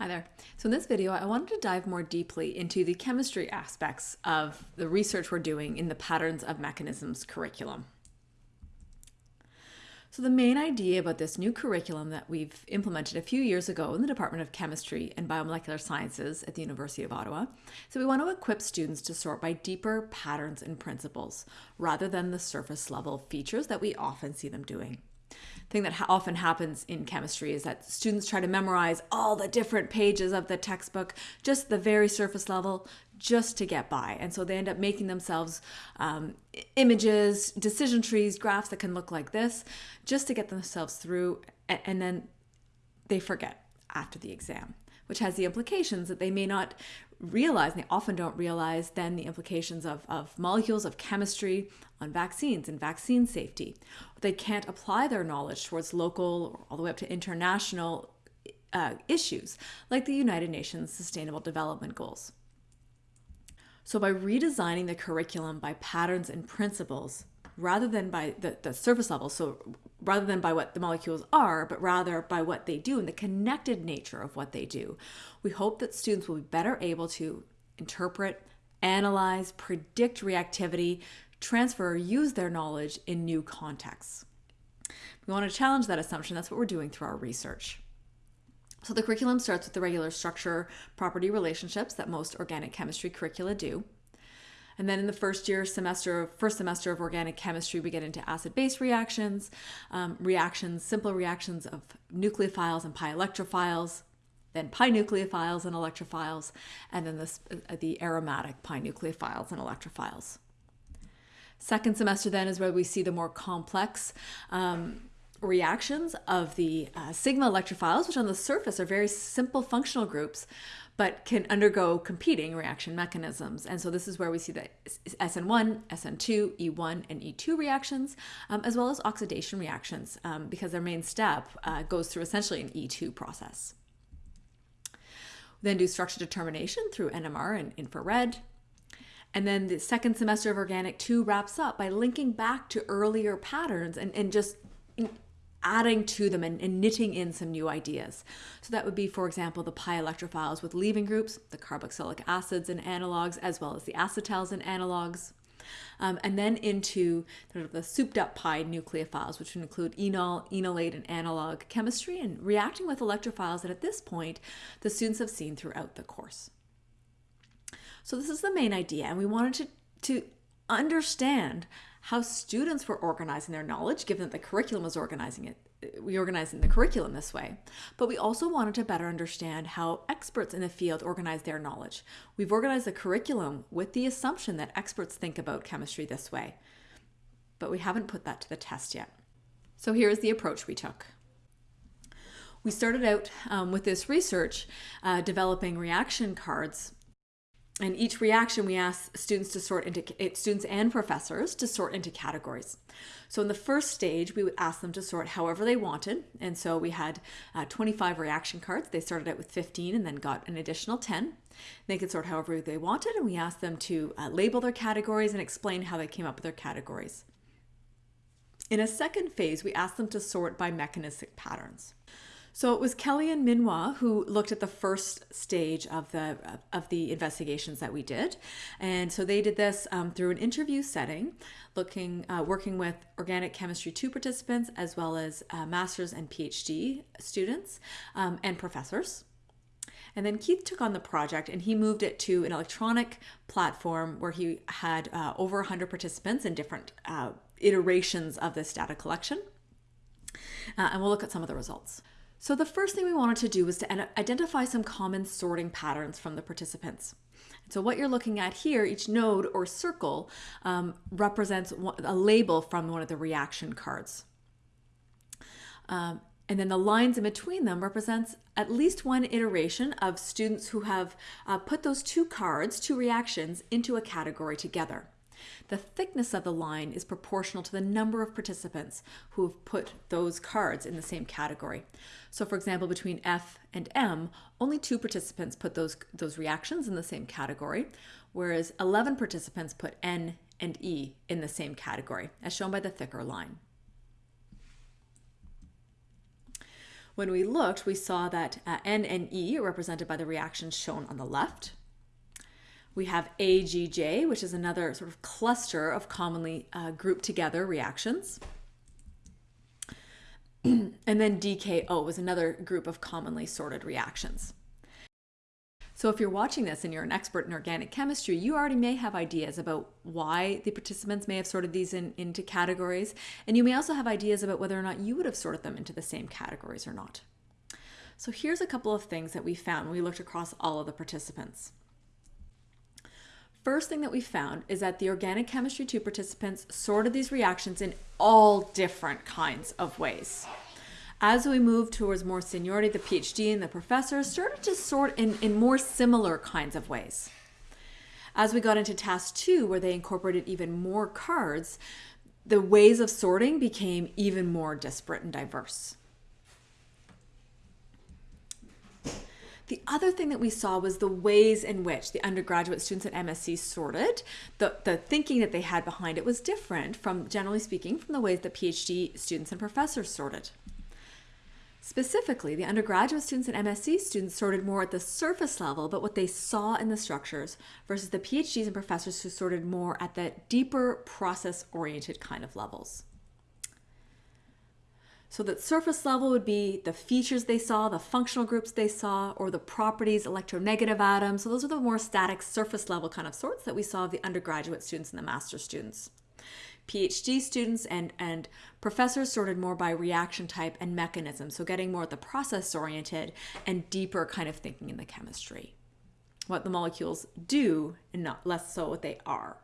Hi there. So in this video, I wanted to dive more deeply into the chemistry aspects of the research we're doing in the Patterns of Mechanisms curriculum. So the main idea about this new curriculum that we've implemented a few years ago in the Department of Chemistry and Biomolecular Sciences at the University of Ottawa, so we want to equip students to sort by deeper patterns and principles rather than the surface level features that we often see them doing thing that ha often happens in chemistry is that students try to memorize all the different pages of the textbook, just the very surface level, just to get by. And so they end up making themselves um, images, decision trees, graphs that can look like this, just to get themselves through. And then they forget after the exam, which has the implications that they may not realize, and they often don't realize then the implications of, of molecules, of chemistry on vaccines and vaccine safety. They can't apply their knowledge towards local or all the way up to international uh, issues like the United Nations Sustainable Development Goals. So by redesigning the curriculum by patterns and principles, rather than by the, the surface level, so rather than by what the molecules are, but rather by what they do and the connected nature of what they do. We hope that students will be better able to interpret, analyze, predict reactivity, transfer or use their knowledge in new contexts. We want to challenge that assumption. That's what we're doing through our research. So the curriculum starts with the regular structure property relationships that most organic chemistry curricula do. And then in the first year semester, first semester of organic chemistry, we get into acid-base reactions, um, reactions, simple reactions of nucleophiles and pi electrophiles, then pi nucleophiles and electrophiles, and then this, uh, the aromatic pi nucleophiles and electrophiles. Second semester then is where we see the more complex um, reactions of the uh, sigma electrophiles, which on the surface are very simple functional groups, but can undergo competing reaction mechanisms. And so this is where we see the SN1, SN2, E1, and E2 reactions, um, as well as oxidation reactions, um, because their main step uh, goes through essentially an E2 process. Then do structure determination through NMR and infrared. And then the second semester of Organic 2 wraps up by linking back to earlier patterns and, and just adding to them and, and, knitting in some new ideas. So that would be, for example, the pi electrophiles with leaving groups, the carboxylic acids and analogs, as well as the acetals and analogs. Um, and then into sort of the souped up pi nucleophiles, which would include enol, enolate, and analog chemistry, and reacting with electrophiles that at this point the students have seen throughout the course. So this is the main idea, and we wanted to, to understand how students were organizing their knowledge, given that the curriculum was organizing it, we organizing the curriculum this way. But we also wanted to better understand how experts in the field organize their knowledge. We've organized the curriculum with the assumption that experts think about chemistry this way, but we haven't put that to the test yet. So here is the approach we took. We started out um, with this research uh, developing reaction cards and each reaction we ask students to sort into eh, students and professors to sort into categories. So in the first stage, we would ask them to sort however they wanted. And so we had uh, 25 reaction cards. They started out with 15 and then got an additional 10. They could sort however they wanted. And we asked them to uh, label their categories and explain how they came up with their categories. In a second phase, we asked them to sort by mechanistic patterns. So it was Kelly and Minwa who looked at the first stage of the of the investigations that we did, and so they did this um, through an interview setting, looking uh, working with organic chemistry two participants as well as uh, masters and PhD students um, and professors. And then Keith took on the project and he moved it to an electronic platform where he had uh, over 100 participants in different uh, iterations of this data collection. Uh, and we'll look at some of the results. So the first thing we wanted to do was to identify some common sorting patterns from the participants. So what you're looking at here, each node or circle um, represents a label from one of the reaction cards. Um, and then the lines in between them represents at least one iteration of students who have uh, put those two cards, two reactions, into a category together. The thickness of the line is proportional to the number of participants who have put those cards in the same category. So for example, between F and M, only two participants put those, those reactions in the same category, whereas 11 participants put N and E in the same category, as shown by the thicker line. When we looked, we saw that uh, N and E are represented by the reactions shown on the left. We have AGJ, which is another sort of cluster of commonly uh, grouped together reactions. and then DKO is another group of commonly sorted reactions. So if you're watching this and you're an expert in organic chemistry, you already may have ideas about why the participants may have sorted these in, into categories, and you may also have ideas about whether or not you would have sorted them into the same categories or not. So here's a couple of things that we found when we looked across all of the participants. First thing that we found is that the organic chemistry 2 participants sorted these reactions in all different kinds of ways. As we moved towards more seniority, the PhD and the professors started to sort in, in more similar kinds of ways. As we got into task two, where they incorporated even more cards, the ways of sorting became even more disparate and diverse. The other thing that we saw was the ways in which the undergraduate students at MSc sorted. The, the thinking that they had behind it was different from, generally speaking, from the ways that PhD students and professors sorted. Specifically, the undergraduate students and MSc students sorted more at the surface level, but what they saw in the structures, versus the PhDs and professors who sorted more at the deeper process-oriented kind of levels. So that surface level would be the features they saw, the functional groups they saw, or the properties, electronegative atoms. So those are the more static surface level kind of sorts that we saw of the undergraduate students and the master students. PhD students and, and professors sorted more by reaction type and mechanism, so getting more at the process oriented and deeper kind of thinking in the chemistry. What the molecules do and not less so what they are.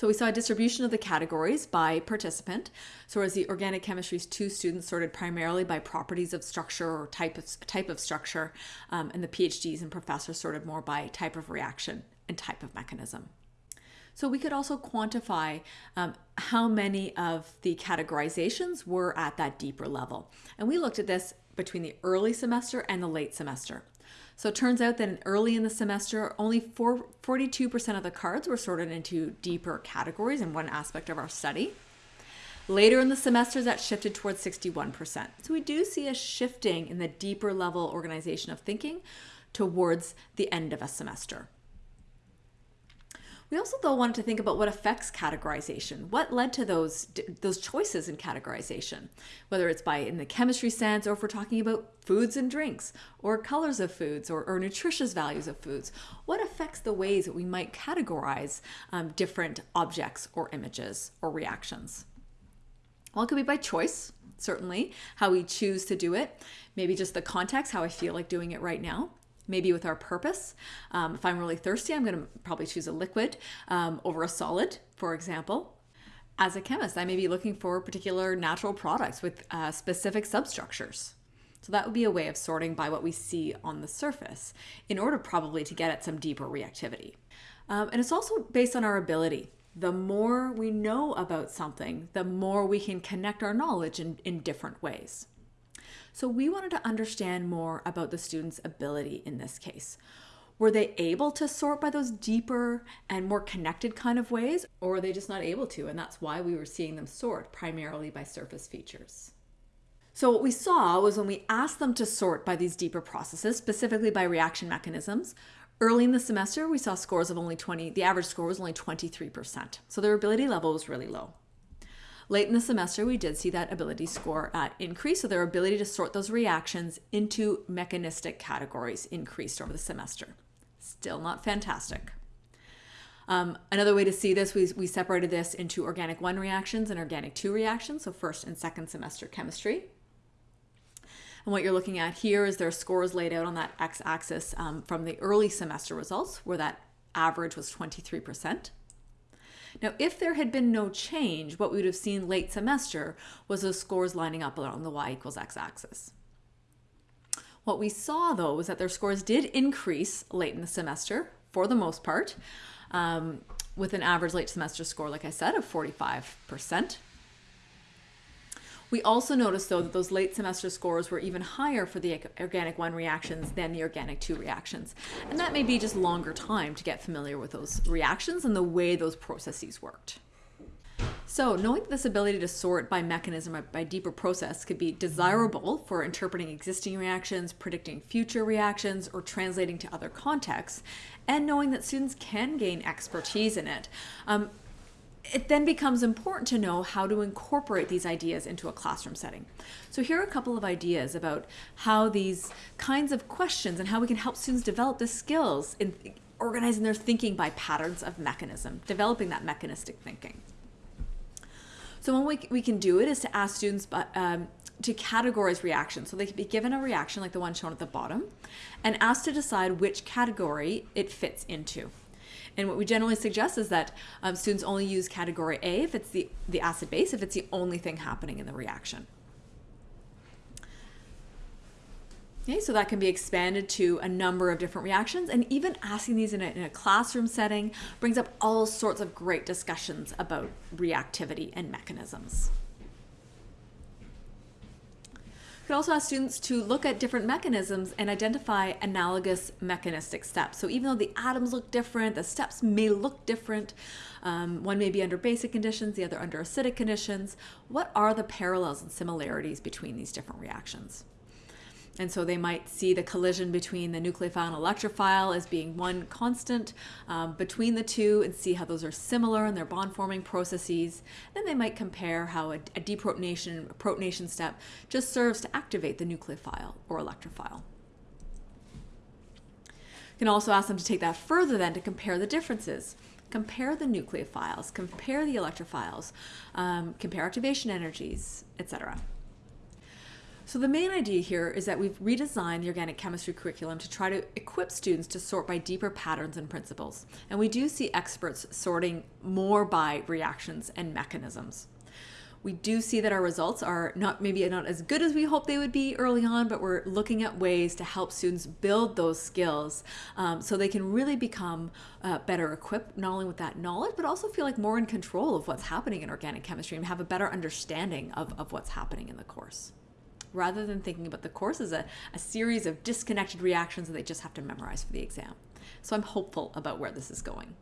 So we saw a distribution of the categories by participant. So as the organic chemistry's two students sorted primarily by properties of structure or type of, type of structure, um, and the PhDs and professors sorted more by type of reaction and type of mechanism. So we could also quantify um, how many of the categorizations were at that deeper level. And we looked at this between the early semester and the late semester. So it turns out that early in the semester, only 42% of the cards were sorted into deeper categories in one aspect of our study. Later in the semester, that shifted towards 61%. So we do see a shifting in the deeper level organization of thinking towards the end of a semester. We also though wanted to think about what affects categorization. What led to those those choices in categorization, whether it's by in the chemistry sense or if we're talking about foods and drinks or colors of foods or, or nutritious values of foods. What affects the ways that we might categorize um, different objects or images or reactions? Well, it could be by choice, certainly, how we choose to do it. Maybe just the context, how I feel like doing it right now maybe with our purpose. Um, if I'm really thirsty, I'm going to probably choose a liquid um, over a solid, for example. As a chemist, I may be looking for particular natural products with uh, specific substructures. So that would be a way of sorting by what we see on the surface in order probably to get at some deeper reactivity. Um, and it's also based on our ability. The more we know about something, the more we can connect our knowledge in, in different ways. So we wanted to understand more about the student's ability in this case. Were they able to sort by those deeper and more connected kind of ways, or were they just not able to? And that's why we were seeing them sort primarily by surface features. So what we saw was when we asked them to sort by these deeper processes, specifically by reaction mechanisms, early in the semester, we saw scores of only 20, the average score was only 23%. So their ability level was really low. Late in the semester, we did see that ability score uh, increase, so their ability to sort those reactions into mechanistic categories increased over the semester. Still not fantastic. Um, another way to see this, we, we separated this into organic 1 reactions and organic 2 reactions, so first and second semester chemistry. And what you're looking at here is their scores laid out on that x-axis um, from the early semester results, where that average was 23%. Now, if there had been no change, what we would have seen late semester was those scores lining up along the y equals x axis. What we saw though was that their scores did increase late in the semester for the most part, um, with an average late semester score, like I said, of 45%. We also noticed though that those late semester scores were even higher for the organic 1 reactions than the organic 2 reactions. And that may be just longer time to get familiar with those reactions and the way those processes worked. So, knowing this ability to sort by mechanism by deeper process could be desirable for interpreting existing reactions, predicting future reactions, or translating to other contexts, and knowing that students can gain expertise in it. Um, it then becomes important to know how to incorporate these ideas into a classroom setting. So here are a couple of ideas about how these kinds of questions and how we can help students develop the skills in organizing their thinking by patterns of mechanism, developing that mechanistic thinking. So one way we can do it is to ask students um, to categorize reactions. So they can be given a reaction like the one shown at the bottom and asked to decide which category it fits into. And what we generally suggest is that um, students only use category A if it's the, the acid base, if it's the only thing happening in the reaction. Okay, so that can be expanded to a number of different reactions and even asking these in a, in a, classroom setting brings up all sorts of great discussions about reactivity and mechanisms. You could also ask students to look at different mechanisms and identify analogous mechanistic steps. So even though the atoms look different, the steps may look different, um, one may be under basic conditions, the other under acidic conditions, what are the parallels and similarities between these different reactions? And so they might see the collision between the nucleophile and electrophile as being one constant um, between the two and see how those are similar in their bond forming processes. Then they might compare how a, a deprotonation, a protonation step just serves to activate the nucleophile or electrophile. You can also ask them to take that further then to compare the differences compare the nucleophiles, compare the electrophiles, um, compare activation energies, etc. So the main idea here is that we've redesigned the organic chemistry curriculum to try to equip students to sort by deeper patterns and principles. And we do see experts sorting more by reactions and mechanisms. We do see that our results are not maybe not as good as we hoped they would be early on, but we're looking at ways to help students build those skills um, so they can really become uh, better equipped, not only with that knowledge, but also feel like more in control of what's happening in organic chemistry and have a better understanding of, of what's happening in the course rather than thinking about the course as a, a series of disconnected reactions that they just have to memorize for the exam. So I'm hopeful about where this is going.